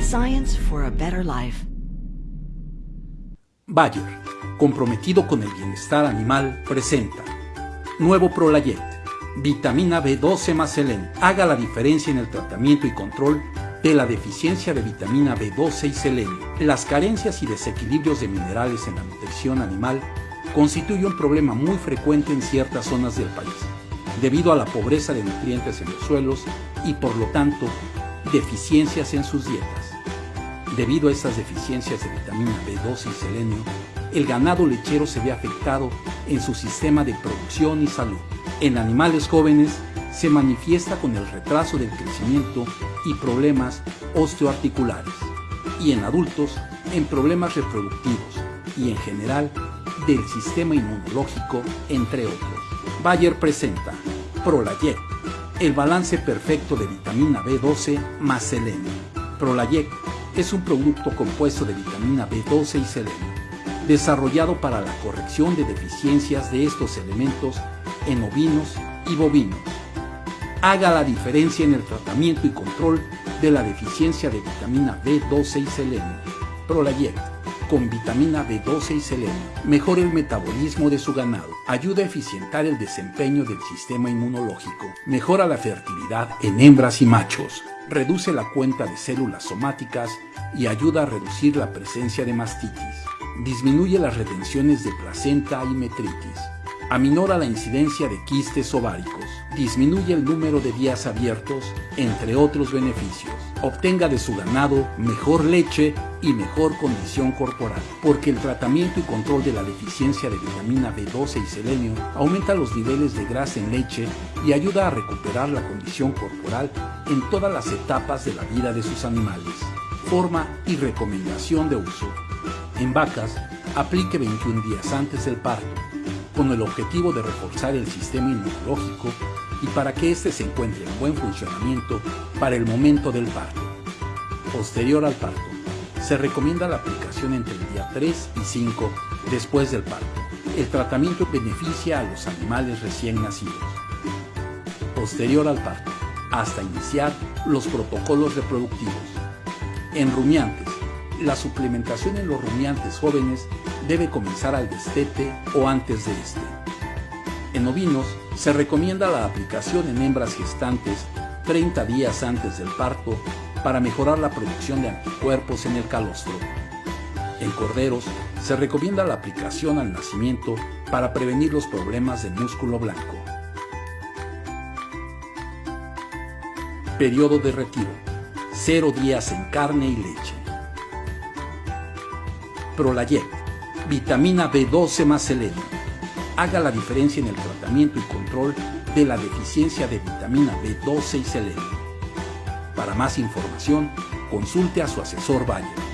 Science for a better life. Bayer, comprometido con el bienestar animal, presenta Nuevo Prolayet, vitamina B12 más selenio. Haga la diferencia en el tratamiento y control de la deficiencia de vitamina B12 y selenio. Las carencias y desequilibrios de minerales en la nutrición animal constituyen un problema muy frecuente en ciertas zonas del país, debido a la pobreza de nutrientes en los suelos y por lo tanto deficiencias en sus dietas. Debido a estas deficiencias de vitamina B12 y selenio, el ganado lechero se ve afectado en su sistema de producción y salud. En animales jóvenes se manifiesta con el retraso del crecimiento y problemas osteoarticulares, y en adultos en problemas reproductivos y en general del sistema inmunológico, entre otros. Bayer presenta Prolayet, el balance perfecto de vitamina B12 más selenio. Prolayet es un producto compuesto de vitamina B12 y selenio, desarrollado para la corrección de deficiencias de estos elementos en ovinos y bovinos. Haga la diferencia en el tratamiento y control de la deficiencia de vitamina B12 y selenio. Prolayet con vitamina B12 y selenio. Mejora el metabolismo de su ganado. Ayuda a eficientar el desempeño del sistema inmunológico. Mejora la fertilidad en hembras y machos. Reduce la cuenta de células somáticas y ayuda a reducir la presencia de mastitis. Disminuye las retenciones de placenta y metritis aminora la incidencia de quistes ováricos, disminuye el número de días abiertos, entre otros beneficios. Obtenga de su ganado mejor leche y mejor condición corporal, porque el tratamiento y control de la deficiencia de vitamina B12 y selenio aumenta los niveles de grasa en leche y ayuda a recuperar la condición corporal en todas las etapas de la vida de sus animales. Forma y recomendación de uso. En vacas, aplique 21 días antes del parto con el objetivo de reforzar el sistema inmunológico y para que éste se encuentre en buen funcionamiento para el momento del parto. Posterior al parto, se recomienda la aplicación entre el día 3 y 5 después del parto. El tratamiento beneficia a los animales recién nacidos. Posterior al parto, hasta iniciar los protocolos reproductivos. En rumiantes, la suplementación en los rumiantes jóvenes debe comenzar al destete o antes de este. En ovinos se recomienda la aplicación en hembras gestantes 30 días antes del parto para mejorar la producción de anticuerpos en el calostro. En corderos se recomienda la aplicación al nacimiento para prevenir los problemas de músculo blanco. Periodo de retiro. 0 días en carne y leche. Prolayet vitamina B12 más selenio. Haga la diferencia en el tratamiento y control de la deficiencia de vitamina B12 y selenio. Para más información, consulte a su asesor Bayer.